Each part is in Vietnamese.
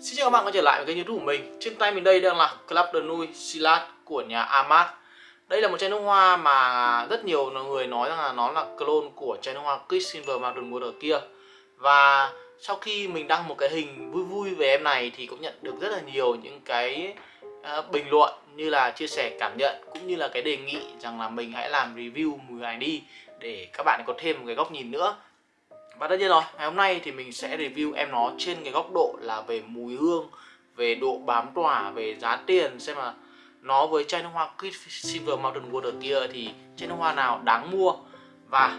Xin chào các bạn quay trở lại với kênh youtube của mình. Trên tay mình đây đang là Club de Nuit Silat của nhà Amat. Đây là một chai nước hoa mà rất nhiều người nói rằng là nó là clone của chai nước hoa Kiss Silver Mountain Water kia. Và sau khi mình đăng một cái hình vui vui về em này thì cũng nhận được rất là nhiều những cái ờ, bình luận như là chia sẻ cảm nhận cũng như là cái đề nghị rằng là mình hãy làm review mùi này đi để các bạn có thêm một cái góc nhìn nữa và tất nhiên rồi, ngày hôm nay thì mình sẽ review em nó trên cái góc độ là về mùi hương Về độ bám tỏa, về giá tiền Xem là nó với chai nước hoa Silver Mountain Water kia thì chai nước hoa nào đáng mua. Và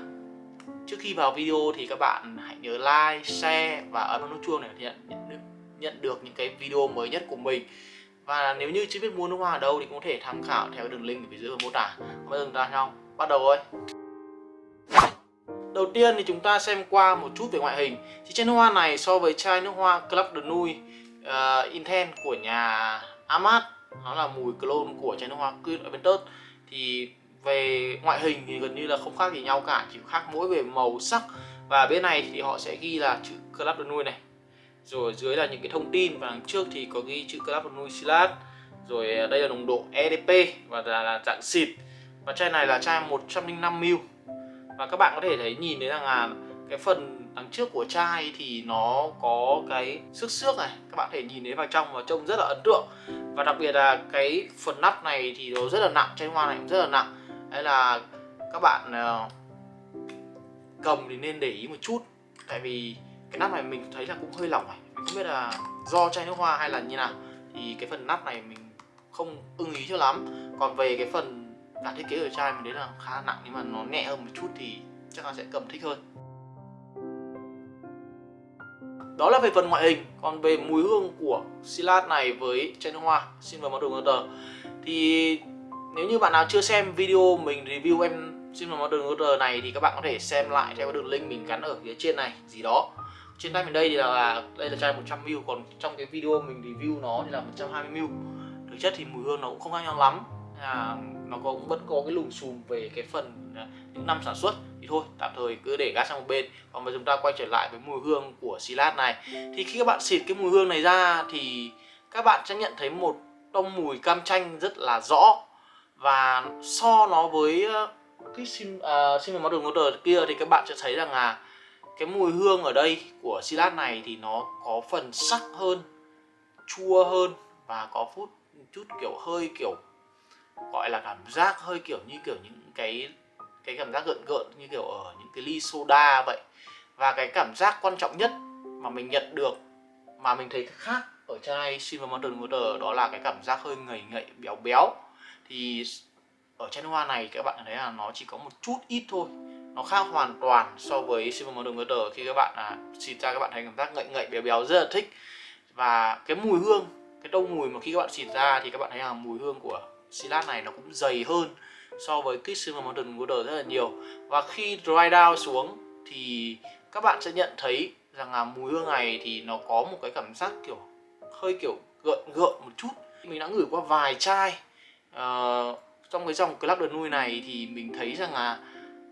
trước khi vào video thì các bạn hãy nhớ like, share và ấn vào nút chuông để nhận, nhận, được, nhận được những cái video mới nhất của mình. Và nếu như chưa biết mua nước hoa ở đâu thì cũng có thể tham khảo theo đường link ở phía dưới mô tả. Còn bây giờ chúng ta nhau, bắt đầu thôi. Đầu tiên thì chúng ta xem qua một chút về ngoại hình. Thì chai nước hoa này so với chai nước hoa Club de Nuit uh, ờ, Intense của nhà Amat Nó là mùi clone của chai nước hoa Queen Aventus Thì về ngoại hình thì gần như là không khác gì nhau cả Chỉ khác mỗi về màu sắc. Và bên này thì họ sẽ ghi là chữ Club de Nuit này. Rồi dưới là những cái thông tin Và đằng trước thì có ghi chữ Club de Nuit Silat. Rồi ờ, đây là nồng độ EDP Và là, là dạng xịt. Và chai này là chai 105ml và các bạn có thể thấy nhìn thấy rằng là cái phần đằng trước của chai thì nó có cái xước xước này. Các bạn có thể nhìn thấy vào trong và trông rất là ấn tượng. Và đặc biệt là cái phần nắp này thì nó rất là nặng, chai hoa này cũng rất là nặng. Hay là các bạn ờ, cầm thì nên để ý một chút. Tại vì cái nắp này mình thấy là cũng hơi lỏng này. Mình không biết là do chai nước hoa hay là như nào. Thì cái phần nắp này mình không ưng ý cho lắm. Còn về cái phần cả thiết kế ở chai mình đấy là khá nặng nhưng mà nó nhẹ hơn một chút thì chắc là sẽ cầm thích hơn. Đó là về phần ngoại hình. Còn về mùi hương của Silat này với chai nước hoa Silver Modern Water thì nếu như bạn nào chưa xem video mình review em Silver Modern Water này thì các bạn có thể xem lại theo đường link mình gắn ở phía trên này, gì đó. Trên tay mình đây thì là đây là chai 100ml còn trong cái video mình review nó thì là 120ml thực chất thì mùi hương nó cũng không khác nhau lắm à, nó cũng vẫn có cái lùm xùm về cái phần à, những năm sản xuất. Thì thôi tạm thời cứ để gác sang một bên. Còn bây chúng ta quay trở lại với mùi hương của Silat này. Thì khi các bạn xịt cái mùi hương này ra thì các bạn sẽ nhận thấy một tông mùi cam chanh rất là rõ. Và so nó với ờ, cái sim à, sim đường motor kia thì các bạn sẽ thấy rằng là cái mùi hương ở đây của Silat này thì nó có phần sắc hơn chua hơn và có phút chút kiểu hơi kiểu gọi là cảm giác hơi kiểu như kiểu những cái cái cảm giác gợn gợn như kiểu ở những cái ly soda vậy. Và cái cảm giác quan trọng nhất mà mình nhận được mà mình thấy khác ở chai Silver Mountain Water đó là cái cảm giác hơi ngậy ngậy béo béo. Thì ở chai hoa này các bạn thấy là nó chỉ có một chút ít thôi nó khác hoàn toàn so với Silver Mountain Water khi các bạn à, xịt ra các bạn thấy cảm giác ngậy ngậy béo béo rất là thích. Và cái mùi hương cái đông mùi mà khi các bạn xịt ra thì các bạn thấy là mùi hương của silat này nó cũng dày hơn so với Quicksilver Mountain Water rất là nhiều. Và khi dry down xuống thì các bạn sẽ nhận thấy rằng là mùi hương này thì nó có một cái cảm giác kiểu hơi kiểu gợn gợn một chút. Mình đã ngửi qua vài chai uh, trong cái dòng Club de Nuit này thì mình thấy rằng là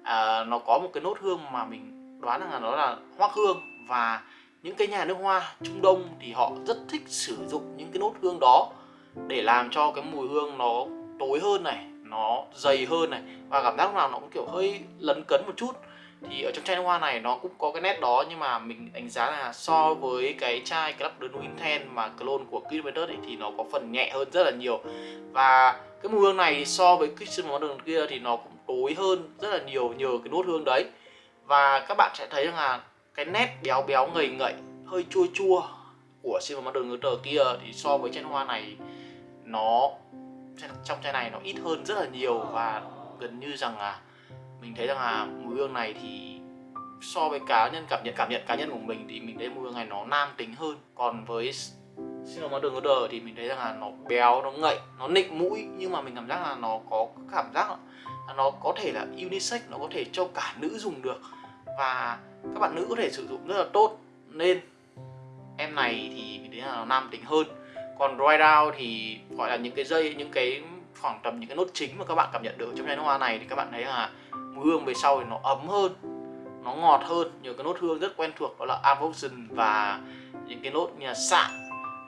uh, nó có một cái nốt hương mà mình đoán rằng là nó là hoác hương. Và những cái nhà nước hoa Trung Đông thì họ rất thích sử dụng những cái nốt hương đó để làm cho cái mùi hương nó tối hơn này, nó dày hơn này. Và cảm giác nào nó cũng kiểu hơi lấn cấn một chút. Thì ở trong chai nước hoa này nó cũng có cái nét đó, nhưng mà mình đánh giá là so với cái chai Club de Nuit mà clone của Kid thì nó có phần nhẹ hơn rất là nhiều. Và cái mùi hương này so với Christian Modern kia thì nó cũng tối hơn rất là nhiều nhờ cái nốt hương đấy. Và các bạn sẽ thấy rằng là cái nét béo béo ngầy ngậy, hơi chua chua của Silver Modern Water kia thì so với chai hoa này nó trong chai này nó ít hơn rất là nhiều và gần như rằng là mình thấy rằng là mùi hương này thì so với cá nhân cảm nhận cảm nhận cá nhân của mình thì mình thấy mùi hương này nó nam tính hơn. Còn với Single Modern Order thì mình thấy rằng là nó béo, nó ngậy, nó nịnh mũi nhưng mà mình cảm giác là nó có cảm giác là nó có thể là unisex, nó có thể cho cả nữ dùng được và các bạn nữ có thể sử dụng rất là tốt. Nên em này thì mình thấy là nó nam tính hơn. Còn dry down thì gọi là những cái dây, những cái khoảng tầm những cái nốt chính mà các bạn cảm nhận được. Trong chai nước hoa này thì các bạn thấy là mùi hương về sau thì nó ấm hơn, nó ngọt hơn. Nhiều cái nốt hương rất quen thuộc đó là avoxin và những cái nốt như là sạ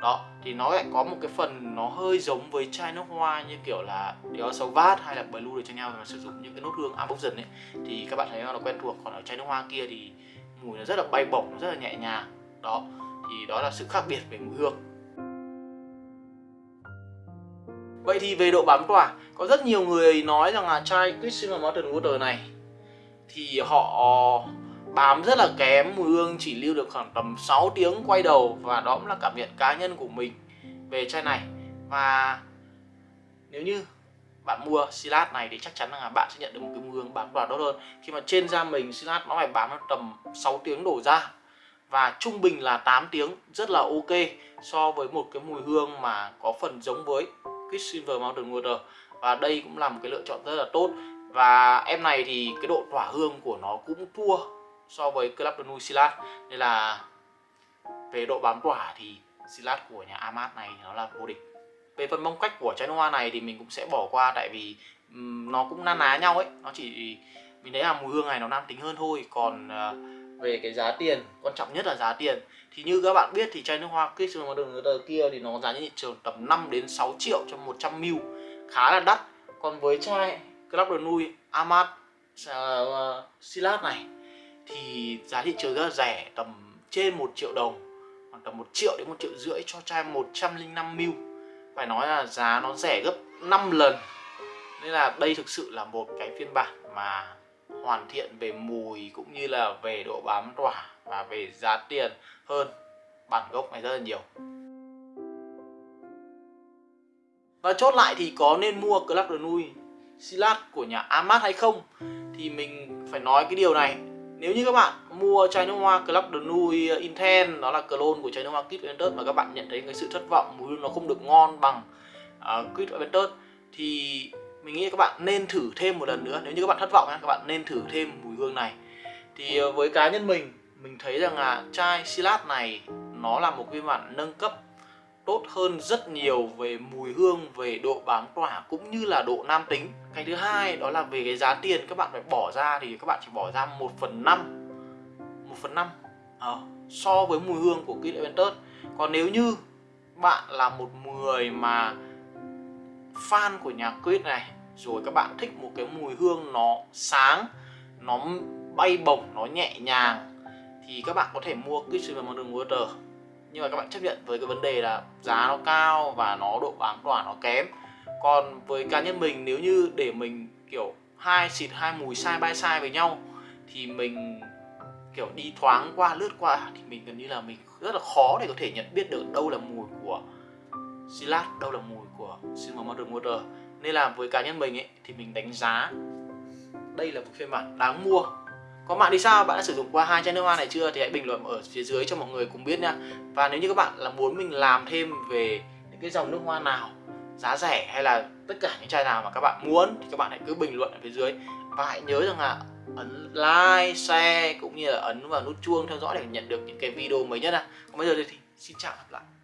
đó, thì nó lại có một cái phần nó hơi giống với chai nước hoa như kiểu là Dior Sauvage hay là Blue để cho nhau mà sử dụng những cái nốt hương avoxin ấy. Thì các bạn thấy nó quen thuộc. Còn ở chai nước hoa kia thì mùi nó rất là bay bổng, rất là nhẹ nhàng. Đó thì đó là sự khác biệt về mùi hương. Vậy thì về độ bám tỏa, có rất nhiều người nói rằng là chai Christmas Mountain Water này thì họ bám rất là kém mùi hương, chỉ lưu được khoảng tầm 6 tiếng quay đầu và đó cũng là cảm nhận cá nhân của mình về chai này. Và nếu như bạn mua silat này thì chắc chắn là bạn sẽ nhận được một cái mùi hương bám tỏa tốt hơn. Khi mà trên da mình silat nó phải bám tầm 6 tiếng đổ ra và trung bình là 8 tiếng rất là ok so với một cái mùi hương mà có phần giống với Quicksilver Mountain Water. Và đây cũng là một cái lựa chọn rất là tốt. Và em này thì cái độ tỏa hương của nó cũng thua so với Club de Nuit Silat. Nên là về độ bám tỏa thì Silat của nhà Amat này nó là vô địch. Về phần mong cách của chai nước hoa này thì mình cũng sẽ bỏ qua tại vì um, nó cũng na ná nhau ấy. Nó chỉ mình thấy là mùi hương này nó nam tính hơn thôi. Còn uh, về cái giá tiền quan trọng nhất là giá tiền. Thì như các bạn biết thì chai nước hoa Kiss đường tờ kia thì nó giá trên thị trường tầm 5 đến 6 triệu cho 100 ml. Khá là đắt. Còn với chai Club de Nui Amat uh, Silat này thì giá thị trường rất là rẻ tầm trên 1 triệu đồng khoảng tầm 1 triệu đến 1 triệu rưỡi cho chai 105 ml. Phải nói là giá nó rẻ gấp 5 lần. Nên là đây thực sự là một cái phiên bản mà hoàn thiện về mùi cũng như là về độ bám tỏa và về giá tiền hơn bản gốc này rất là nhiều. Và chốt lại thì có nên mua Club de Nui Silat của nhà Amat hay không? Thì mình phải nói cái điều này. Nếu như các bạn mua chai nước hoa Club de Nui Intense đó là clone của chai nước hoa Kit Ventus mà các bạn nhận thấy cái sự thất vọng mùi nó không được ngon bằng à, uh, Kit Ventus thì mình nghĩ các bạn nên thử thêm một lần nữa nếu như các bạn thất vọng các bạn nên thử thêm mùi hương này thì ờ, với cá nhân mình mình thấy rằng là chai Silat này nó là một phiên bản nâng cấp tốt hơn rất nhiều về mùi hương, về độ bám tỏa cũng như là độ nam tính. Cái thứ hai đó là về cái giá tiền các bạn phải bỏ ra thì các bạn chỉ bỏ ra 1 phần 5 1 phần 5 à, ờ, so với mùi hương của Kid Aventus. Còn nếu như bạn là một người mà fan của nhà Quid này. Rồi các bạn thích một cái mùi hương nó sáng, nó bay bổng, nó nhẹ nhàng thì các bạn có thể mua Christian Modern Water nhưng mà các bạn chấp nhận với cái vấn đề là giá nó cao và nó độ bám tỏa nó kém. Còn với cá nhân mình nếu như để mình kiểu hai xịt hai mùi sai bay sai với nhau thì mình kiểu đi thoáng qua lướt qua thì mình gần như là mình rất là khó để có thể nhận biết được đâu là mùi của Silat đâu là mùi xin Silver Modern Water nên là với cá nhân mình ấy thì mình đánh giá đây là một phiên bản đáng mua Có bạn đi sao? Bạn đã sử dụng qua hai chai nước hoa này chưa? Thì hãy bình luận ở phía dưới cho mọi người cùng biết nha. Và nếu như các bạn là muốn mình làm thêm về những cái dòng nước hoa nào giá rẻ hay là tất cả những chai nào mà các bạn muốn thì các bạn hãy cứ bình luận ở phía dưới và hãy nhớ rằng là ấn like, share cũng như là ấn vào nút chuông theo dõi để nhận được những cái video mới nhất. Còn bây giờ thì xin chào và gặp lại.